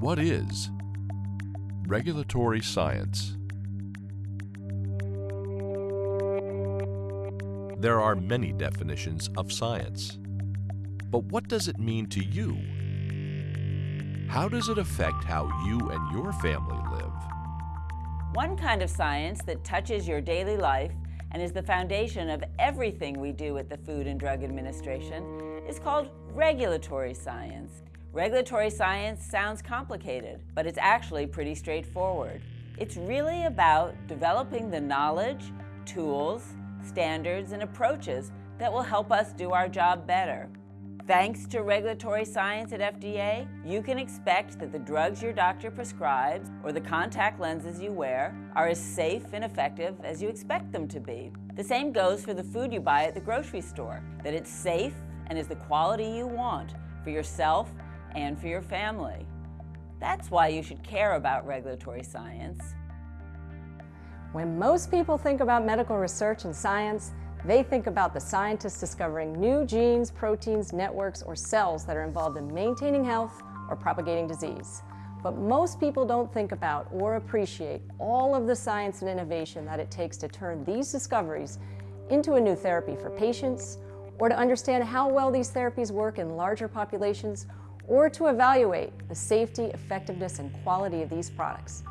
What is regulatory science? There are many definitions of science. But what does it mean to you? How does it affect how you and your family live? One kind of science that touches your daily life and is the foundation of everything we do at the Food and Drug Administration is called regulatory science. Regulatory science sounds complicated, but it's actually pretty straightforward. It's really about developing the knowledge, tools, standards, and approaches that will help us do our job better. Thanks to regulatory science at FDA, you can expect that the drugs your doctor prescribes or the contact lenses you wear are as safe and effective as you expect them to be. The same goes for the food you buy at the grocery store, that it's safe and is the quality you want for yourself and for your family. That's why you should care about regulatory science. When most people think about medical research and science, they think about the scientists discovering new genes, proteins, networks, or cells that are involved in maintaining health or propagating disease. But most people don't think about or appreciate all of the science and innovation that it takes to turn these discoveries into a new therapy for patients, or to understand how well these therapies work in larger populations, or to evaluate the safety, effectiveness, and quality of these products.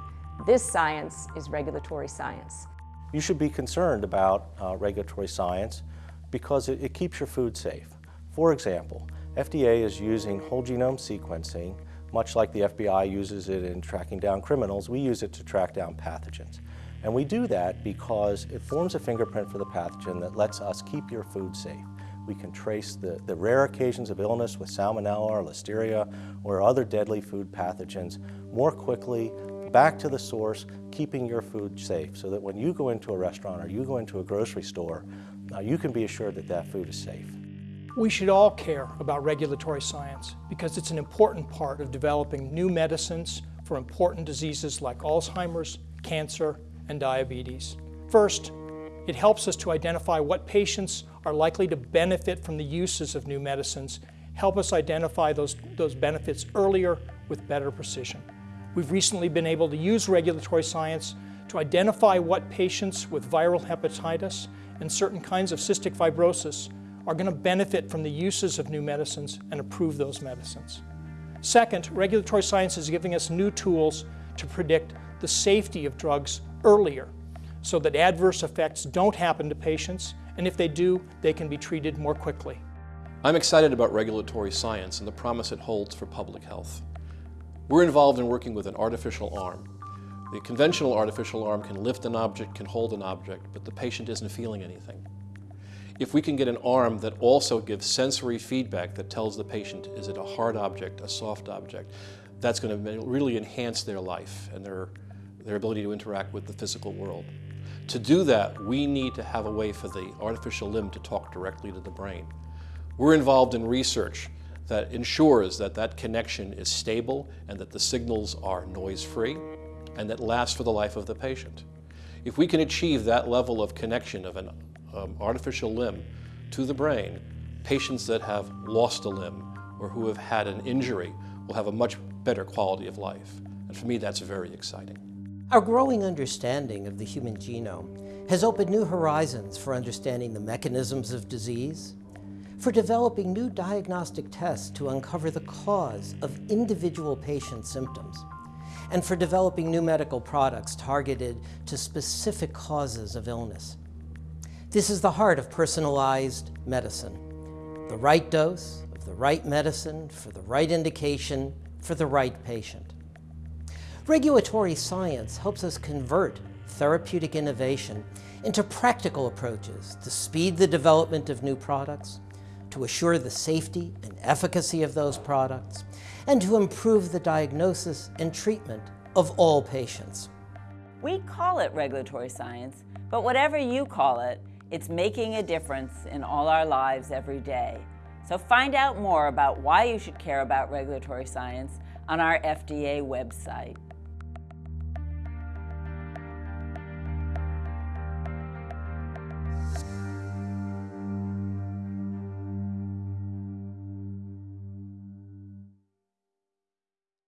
This science is regulatory science. You should be concerned about uh, regulatory science because it, it keeps your food safe. For example, FDA is using whole genome sequencing, much like the FBI uses it in tracking down criminals, we use it to track down pathogens. And we do that because it forms a fingerprint for the pathogen that lets us keep your food safe. We can trace the, the rare occasions of illness with salmonella or listeria or other deadly food pathogens more quickly back to the source, keeping your food safe so that when you go into a restaurant or you go into a grocery store, uh, you can be assured that that food is safe. We should all care about regulatory science because it's an important part of developing new medicines for important diseases like Alzheimer's, cancer, and diabetes. First, it helps us to identify what patients are likely to benefit from the uses of new medicines, help us identify those, those benefits earlier with better precision. We've recently been able to use regulatory science to identify what patients with viral hepatitis and certain kinds of cystic fibrosis are going to benefit from the uses of new medicines and approve those medicines. Second, regulatory science is giving us new tools to predict the safety of drugs earlier so that adverse effects don't happen to patients, and if they do, they can be treated more quickly. I'm excited about regulatory science and the promise it holds for public health. We're involved in working with an artificial arm. The conventional artificial arm can lift an object, can hold an object, but the patient isn't feeling anything. If we can get an arm that also gives sensory feedback that tells the patient, is it a hard object, a soft object, that's going to really enhance their life and their, their ability to interact with the physical world. To do that, we need to have a way for the artificial limb to talk directly to the brain. We're involved in research that ensures that that connection is stable and that the signals are noise-free and that lasts for the life of the patient. If we can achieve that level of connection of an um, artificial limb to the brain, patients that have lost a limb or who have had an injury will have a much better quality of life. And for me, that's very exciting. Our growing understanding of the human genome has opened new horizons for understanding the mechanisms of disease, for developing new diagnostic tests to uncover the cause of individual patient symptoms, and for developing new medical products targeted to specific causes of illness. This is the heart of personalized medicine. The right dose of the right medicine for the right indication for the right patient. Regulatory science helps us convert therapeutic innovation into practical approaches to speed the development of new products, to assure the safety and efficacy of those products, and to improve the diagnosis and treatment of all patients. We call it regulatory science, but whatever you call it, it's making a difference in all our lives every day. So find out more about why you should care about regulatory science on our FDA website.